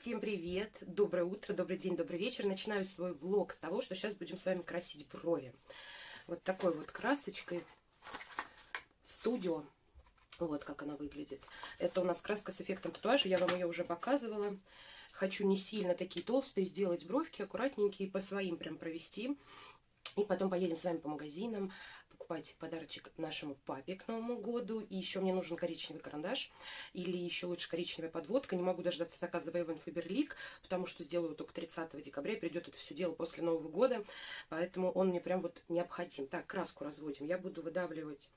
Всем привет, доброе утро, добрый день, добрый вечер. Начинаю свой влог с того, что сейчас будем с вами красить брови. Вот такой вот красочкой студио. Вот как она выглядит. Это у нас краска с эффектом татуажа, я вам ее уже показывала. Хочу не сильно такие толстые сделать бровки, аккуратненькие, по своим прям провести. И потом поедем с вами по магазинам, покупать подарочек нашему папе к Новому году. И еще мне нужен коричневый карандаш или еще лучше коричневая подводка. Не могу дождаться заказа Вейвен Фаберлик, потому что сделаю только 30 декабря. Придет это все дело после Нового года, поэтому он мне прям вот необходим. Так, краску разводим. Я буду выдавливать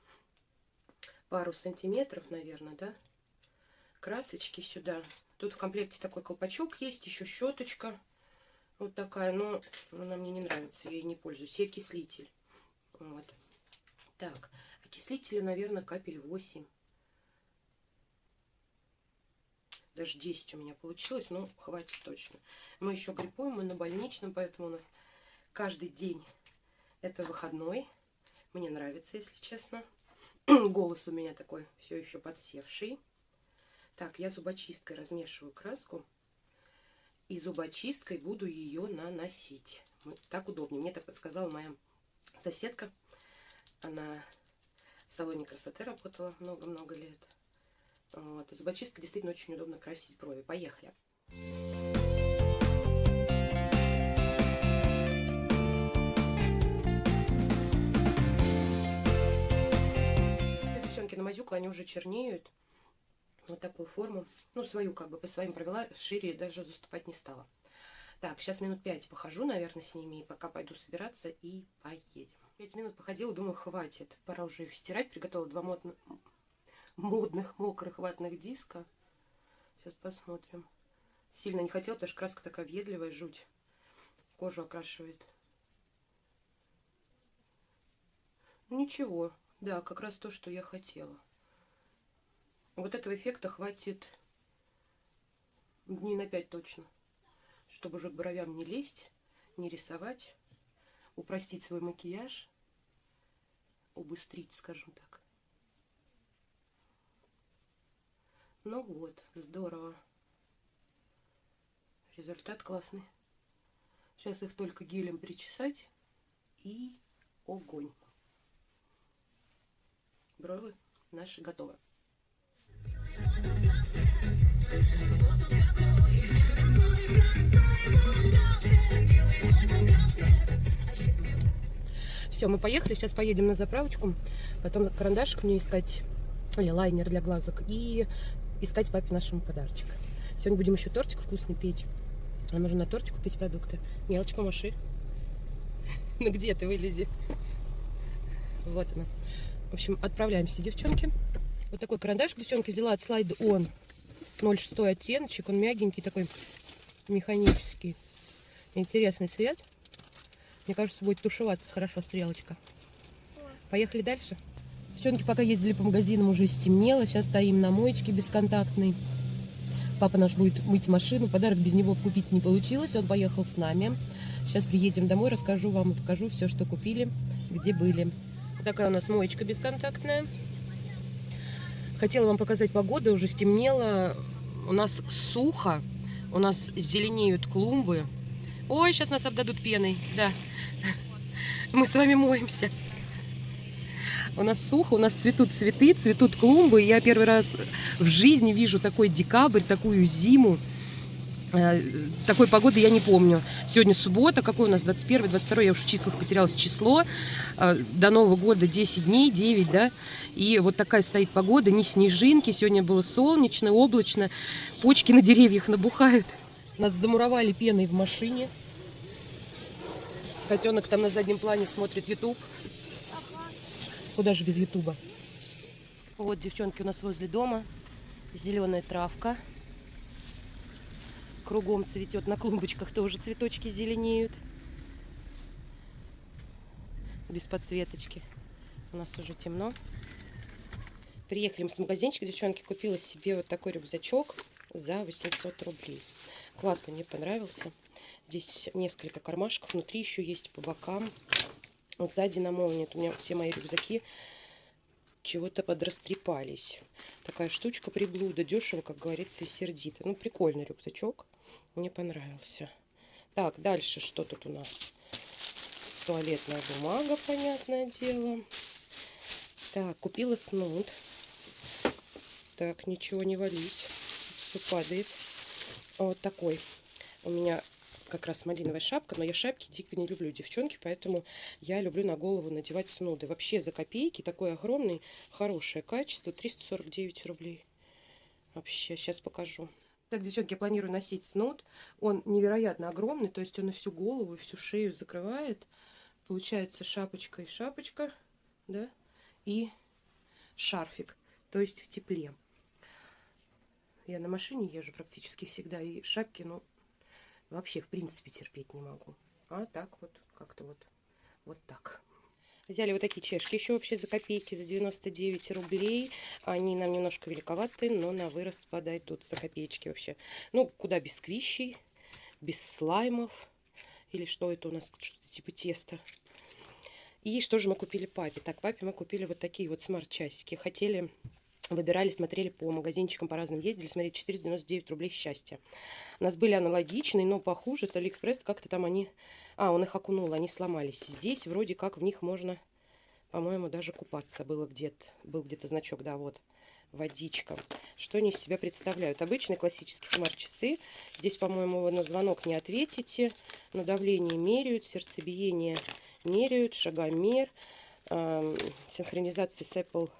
пару сантиметров, наверное, да, красочки сюда. Тут в комплекте такой колпачок есть, еще щеточка. Вот такая, но она мне не нравится, я ей не пользуюсь. И окислитель. Вот. Так, окислителя, наверное, капель 8. Даже 10 у меня получилось, но хватит точно. Мы еще гриппуем, мы на больничном, поэтому у нас каждый день это выходной. Мне нравится, если честно. Голос у меня такой все еще подсевший. Так, я зубочисткой размешиваю краску и зубочисткой буду ее наносить. Так удобнее. Мне так подсказала моя соседка. Она в салоне красоты работала много-много лет. Вот. И зубочисткой действительно очень удобно красить брови. Поехали. Все девчонки намазюкла, они уже чернеют вот такую форму. Ну, свою как бы по своим провела, шире даже заступать не стала. Так, сейчас минут пять похожу, наверное, с ними, и пока пойду собираться и поедем. Пять минут походила, думаю, хватит. Пора уже их стирать. Приготовила два модных, модных мокрых ватных диска. Сейчас посмотрим. Сильно не хотела, потому что краска такая въедливая, жуть. Кожу окрашивает. Ничего. Да, как раз то, что я хотела. Вот этого эффекта хватит дней на 5 точно. Чтобы уже к бровям не лезть, не рисовать, упростить свой макияж, убыстрить, скажем так. Ну вот, здорово. Результат классный. Сейчас их только гелем причесать и огонь. Брови наши готовы. Все, мы поехали, сейчас поедем на заправочку, потом карандашик мне искать, или лайнер для глазок, и искать папе нашему подарочек. Сегодня будем еще тортик вкусный печь. А нужно на тортик купить продукты. Мелочь помаши. Ну где ты, вылези. Вот она. В общем, отправляемся, девчонки. Вот такой карандаш, девчонки, взяла от слайда он 06 оттеночек. Он мягенький такой, механический. Интересный цвет. Мне кажется, будет тушеваться хорошо стрелочка. Поехали дальше. Девчонки пока ездили по магазинам, уже стемнело. Сейчас стоим на моечке бесконтактной. Папа наш будет мыть машину. Подарок без него купить не получилось. Он поехал с нами. Сейчас приедем домой, расскажу вам и покажу все, что купили, где были. Такая у нас моечка бесконтактная. Хотела вам показать погоду, уже стемнело. У нас сухо, у нас зеленеют клумбы. Ой, сейчас нас обдадут пеной, да. Мы с вами моемся. У нас сухо, у нас цветут цветы, цветут клумбы. Я первый раз в жизни вижу такой декабрь, такую зиму. Э, такой погоды я не помню. Сегодня суббота, какой у нас 21 22 я уже в числах потерялась число. Э, до Нового года 10 дней, 9, да. И вот такая стоит погода, не снежинки. Сегодня было солнечно, облачно. Почки на деревьях набухают. Нас замуровали пеной в машине. Котенок там на заднем плане смотрит YouTube. Куда же без Ютуба? Вот, девчонки, у нас возле дома зеленая травка кругом цветет. На клумбочках тоже цветочки зеленеют. Без подсветочки. У нас уже темно. Приехали мы с магазинчика, девчонки, купила себе вот такой рюкзачок за 800 рублей. Классно, мне понравился. Здесь несколько кармашков, внутри еще есть по бокам. Сзади на молнии, у меня все мои рюкзаки чего-то подрастрепались. Такая штучка приблуда, дешево, как говорится, и сердито. Ну, прикольный рюкзачок, мне понравился. Так, дальше что тут у нас? Туалетная бумага, понятное дело. Так, купила снуд. Так, ничего не вались. Все падает. Вот такой. У меня как раз малиновая шапка, но я шапки дико не люблю, девчонки, поэтому я люблю на голову надевать снуды. Вообще за копейки, такой огромный, хорошее качество, 349 рублей. Вообще, сейчас покажу. Так, девчонки, я планирую носить снуд. Он невероятно огромный, то есть он и всю голову, всю шею закрывает. Получается шапочка и шапочка, да, и шарфик, то есть в тепле. Я на машине езжу практически всегда, и шапки, ну, вообще, в принципе, терпеть не могу. А так вот, как-то вот, вот так. Взяли вот такие чешки еще вообще за копейки, за 99 рублей. Они нам немножко великоваты, но на вырост подойдут за копеечки вообще. Ну, куда без сквищей, без слаймов. Или что это у нас, что-то типа теста. И что же мы купили папе? Так, папе мы купили вот такие вот смарт-часики. Хотели выбирали, смотрели по магазинчикам, по разным ездили, смотрели 499 рублей счастья. У нас были аналогичные, но похуже, с Алиэкспресс как-то там они... А, он их окунул, они сломались. Здесь вроде как в них можно, по-моему, даже купаться было где-то. Был где-то значок, да, вот, водичка. Что они из себя представляют? Обычные классические смарт-часы. Здесь, по-моему, на звонок не ответите. На давление меряют, сердцебиение меряют, шагомер, э, синхронизация с Apple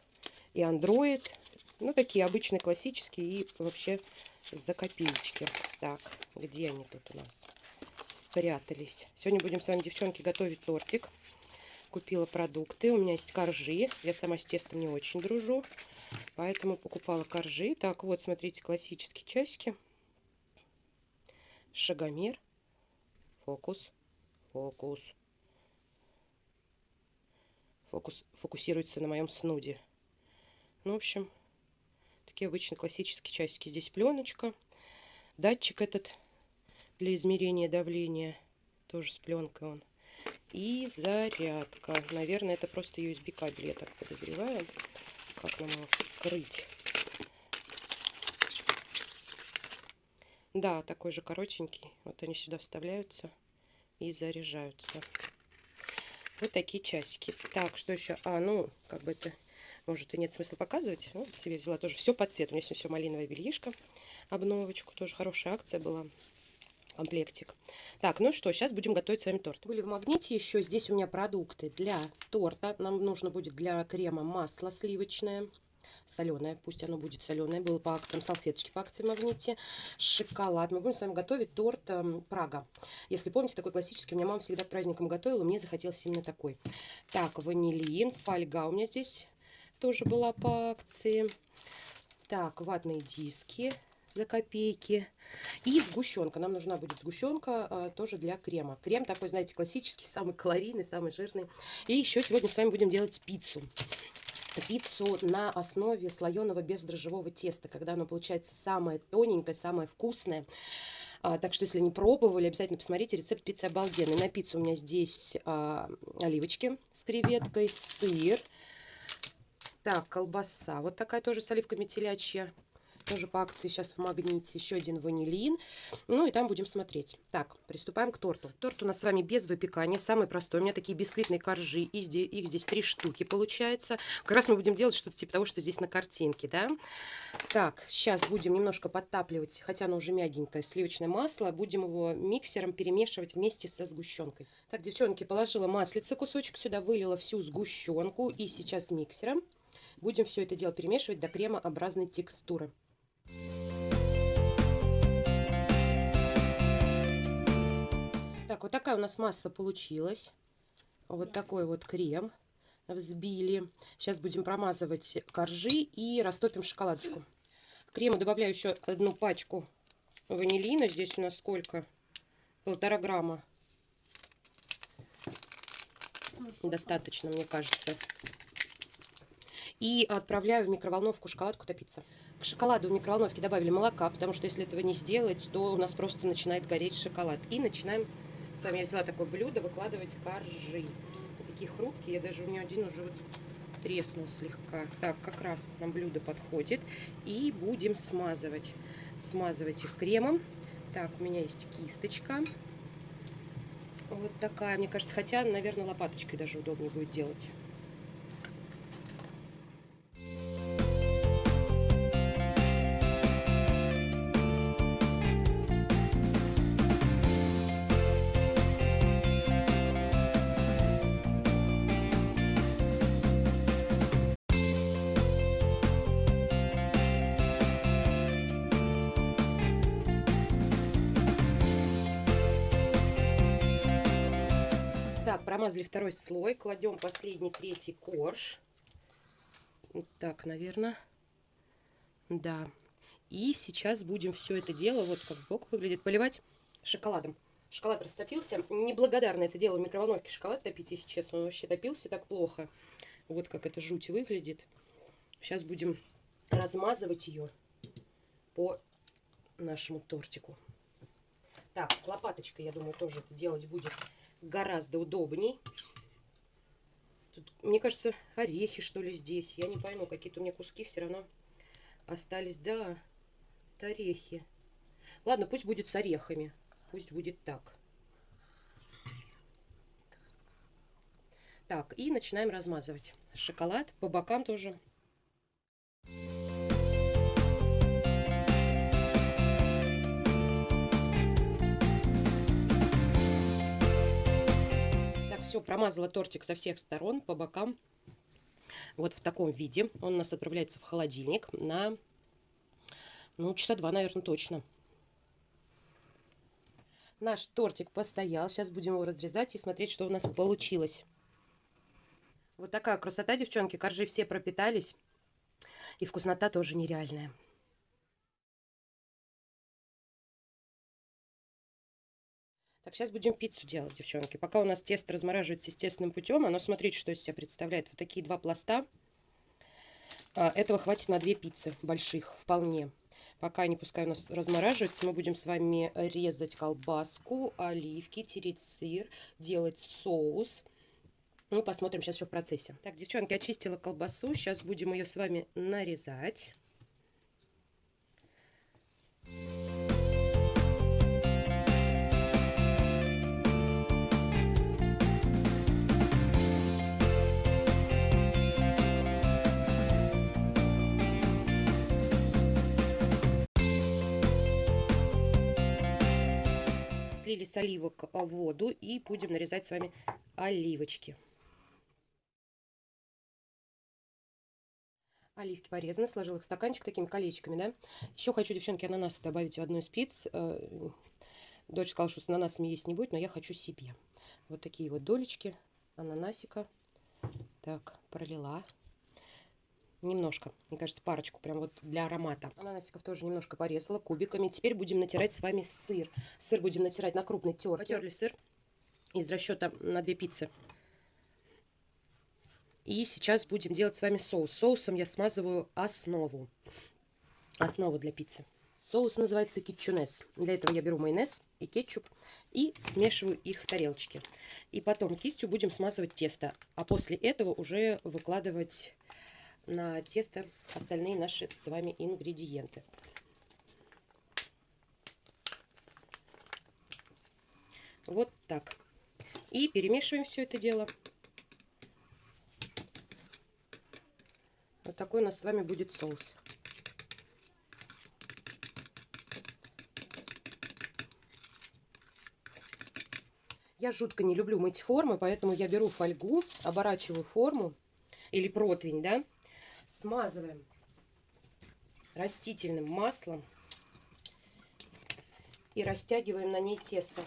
и Android. Ну, такие обычные, классические и вообще за копеечки. Так, где они тут у нас спрятались? Сегодня будем с вами, девчонки, готовить тортик. Купила продукты. У меня есть коржи. Я сама с тестом не очень дружу. Поэтому покупала коржи. Так, вот, смотрите, классические часики. Шагомер. Фокус. Фокус. Фокус фокусируется на моем снуде. Ну, в общем, такие обычные классические часики. Здесь пленочка. Датчик этот для измерения давления. Тоже с пленкой он. И зарядка. Наверное, это просто USB кабель, я так подозреваю. Как нам его вскрыть? Да, такой же коротенький. Вот они сюда вставляются и заряжаются. Вот такие часики. Так, что еще? А, ну, как бы это может и нет смысла показывать. Ну, себе взяла тоже все по цвету. У меня все малиновое бельишко, обновочку. Тоже хорошая акция была. Комплектик. Так, ну что, сейчас будем готовить с вами торт. Были в магните еще. Здесь у меня продукты для торта. Нам нужно будет для крема масло сливочное соленое, пусть оно будет соленое, было по акциям, салфеточки по акции магните, шоколад. Мы будем с вами готовить торт э, Прага. Если помните, такой классический, у меня мама всегда к праздникам готовила, мне захотелось именно такой. Так, ванилин, фольга у меня здесь тоже была по акции. Так, ватные диски за копейки. И сгущенка. Нам нужна будет сгущенка а, тоже для крема. Крем такой, знаете, классический, самый калорийный, самый жирный. И еще сегодня с вами будем делать пиццу. Пиццу на основе слоеного бездрожжевого теста, когда оно получается самое тоненькое, самое вкусное. А, так что, если не пробовали, обязательно посмотрите. Рецепт пиццы обалденный. На пиццу у меня здесь а, оливочки с креветкой, сыр, так, колбаса. Вот такая тоже с оливками телячья. Тоже по акции сейчас в магните. Еще один ванилин. Ну и там будем смотреть. Так, приступаем к торту. Торт у нас с вами без выпекания. Самый простой. У меня такие бисквитные коржи. И здесь, их здесь три штуки получается. Как раз мы будем делать что-то типа того, что здесь на картинке. Да? Так, сейчас будем немножко подтапливать, хотя оно уже мягенькое, сливочное масло. Будем его миксером перемешивать вместе со сгущенкой. Так, девчонки, положила маслице кусочек сюда, вылила всю сгущенку. И сейчас миксером Будем все это дело перемешивать до кремообразной текстуры. Так, вот такая у нас масса получилась. Вот такой вот крем взбили. Сейчас будем промазывать коржи и растопим шоколадочку. К крему добавляю еще одну пачку ванилина. Здесь у нас сколько? Полтора грамма. Достаточно, мне кажется и отправляю в микроволновку шоколадку топиться. К шоколаду в микроволновке добавили молока, потому что если этого не сделать, то у нас просто начинает гореть шоколад. И начинаем, с вами я взяла такое блюдо, выкладывать коржи. Такие хрупкие, я даже у меня один уже вот треснул слегка. Так, как раз нам блюдо подходит. И будем смазывать. Смазывать их кремом. Так, у меня есть кисточка. Вот такая, мне кажется, хотя, наверное, лопаточкой даже удобнее будет делать. Так, промазали второй слой. Кладем последний, третий корж. Вот так, наверное. Да. И сейчас будем все это дело, вот как сбоку выглядит, поливать шоколадом. Шоколад растопился. Неблагодарно это дело в микроволновке шоколад топить, если честно. Он вообще топился так плохо. Вот как это жуть выглядит. Сейчас будем размазывать ее по нашему тортику. Так, лопаточкой, я думаю, тоже это делать будет гораздо удобней. Тут, мне кажется, орехи, что ли, здесь. Я не пойму, какие-то у меня куски все равно остались. Да, это орехи. Ладно, пусть будет с орехами. Пусть будет так. Так, и начинаем размазывать. Шоколад по бокам тоже все, промазала тортик со всех сторон, по бокам. Вот в таком виде. Он у нас отправляется в холодильник на, ну, часа два, наверное, точно. Наш тортик постоял. Сейчас будем его разрезать и смотреть, что у нас получилось. Вот такая красота, девчонки. Коржи все пропитались. И вкуснота тоже нереальная. Так, сейчас будем пиццу делать, девчонки. Пока у нас тесто размораживается естественным путем, оно, смотрите, что из себя представляет. Вот такие два пласта. А, этого хватит на две пиццы больших, вполне. Пока они пускай у нас размораживаются, мы будем с вами резать колбаску, оливки, тереть сыр, делать соус. Ну, посмотрим сейчас еще в процессе. Так, девчонки, очистила колбасу. Сейчас будем ее с вами нарезать. Слили с оливок а, воду и будем нарезать с вами оливочки. Оливки порезаны, сложила их в стаканчик такими колечками, да. Еще хочу, девчонки, ананасы добавить в одну из пиц. Э, дочь сказала, что с ананасами есть не будет, но я хочу себе. Вот такие вот долечки ананасика. Так, пролила немножко, мне кажется, парочку, прям вот для аромата. Ананасиков тоже немножко порезала кубиками. Теперь будем натирать с вами сыр. Сыр будем натирать на крупной терке. Потерли сыр из расчета на две пиццы. И сейчас будем делать с вами соус. Соусом я смазываю основу. Основу для пиццы. Соус называется кетчунес. Для этого я беру майонез и кетчуп и смешиваю их в тарелочке. И потом кистью будем смазывать тесто. А после этого уже выкладывать на тесто остальные наши с вами ингредиенты. Вот так. И перемешиваем все это дело. Вот такой у нас с вами будет соус. Я жутко не люблю мыть формы, поэтому я беру фольгу, оборачиваю форму или противень, да, смазываем растительным маслом и растягиваем на ней тесто.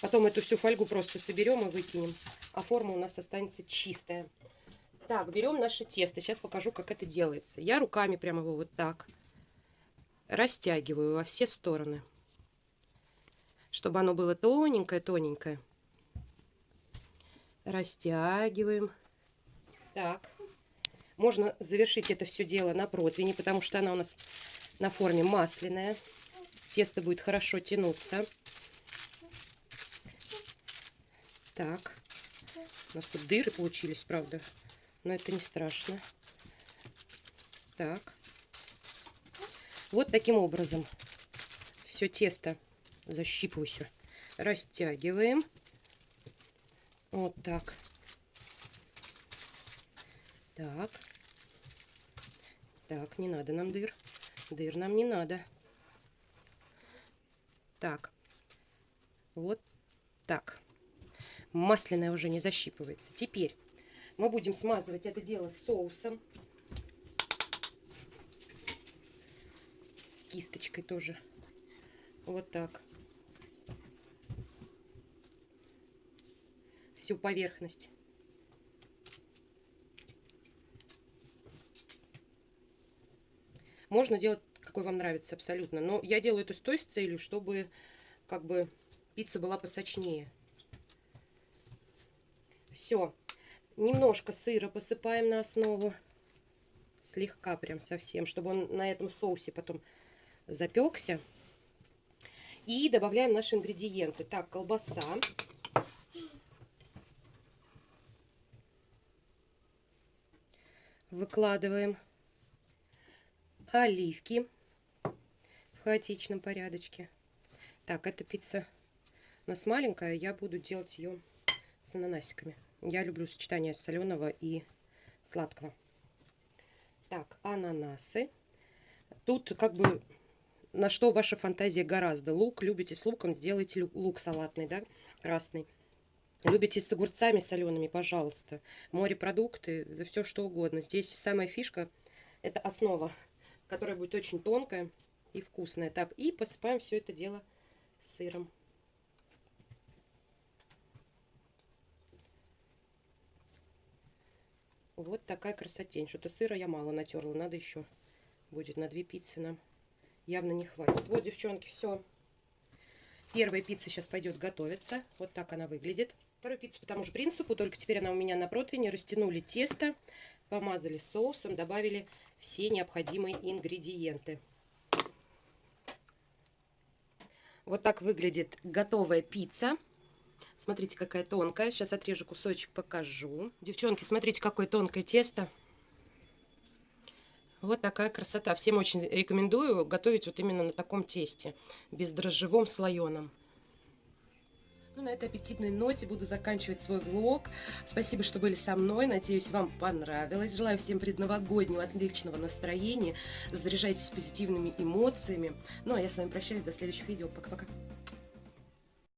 Потом эту всю фольгу просто соберем и выкинем, а форма у нас останется чистая. Так, берем наше тесто. Сейчас покажу, как это делается. Я руками прямо его вот так растягиваю во все стороны, чтобы оно было тоненькое-тоненькое растягиваем. Так, можно завершить это все дело на противне, потому что она у нас на форме масляная. Тесто будет хорошо тянуться. Так. У нас тут дыры получились, правда. Но это не страшно. Так. Вот таким образом все тесто защипываю все. Растягиваем. Вот так. Так. Так, не надо нам дыр. Дыр нам не надо. Так. Вот так. Масляная уже не защипывается. Теперь мы будем смазывать это дело соусом. Кисточкой тоже. Вот так. Всю поверхность. Можно делать, какой вам нравится, абсолютно. Но я делаю это с той целью, чтобы как бы пицца была посочнее. Все. Немножко сыра посыпаем на основу. Слегка прям совсем, чтобы он на этом соусе потом запекся. И добавляем наши ингредиенты. Так, колбаса. Выкладываем оливки в хаотичном порядочке. Так, эта пицца у нас маленькая, я буду делать ее с ананасиками. Я люблю сочетание соленого и сладкого. Так, ананасы. Тут как бы на что ваша фантазия гораздо. Лук, любите с луком, сделайте лук салатный, да, красный. Любите с огурцами солеными, пожалуйста. Морепродукты, да все что угодно. Здесь самая фишка, это основа, которая будет очень тонкая и вкусная. Так, и посыпаем все это дело сыром. Вот такая красотень. Что-то сыра я мало натерла. Надо еще будет на две пиццы нам. Явно не хватит. Вот, девчонки, все. Первая пицца сейчас пойдет готовиться. Вот так она выглядит. Вторую пиццу по тому же принципу, только теперь она у меня на противне. Растянули тесто, помазали соусом, добавили все необходимые ингредиенты. Вот так выглядит готовая пицца. Смотрите, какая тонкая. Сейчас отрежу кусочек, покажу. Девчонки, смотрите, какое тонкое тесто. Вот такая красота. Всем очень рекомендую готовить вот именно на таком тесте. Бездрожжевом слоеном. Ну, на этой аппетитной ноте буду заканчивать свой влог. Спасибо, что были со мной. Надеюсь, вам понравилось. Желаю всем предновогоднего отличного настроения. Заряжайтесь позитивными эмоциями. Ну, а я с вами прощаюсь. До следующих видео. Пока-пока.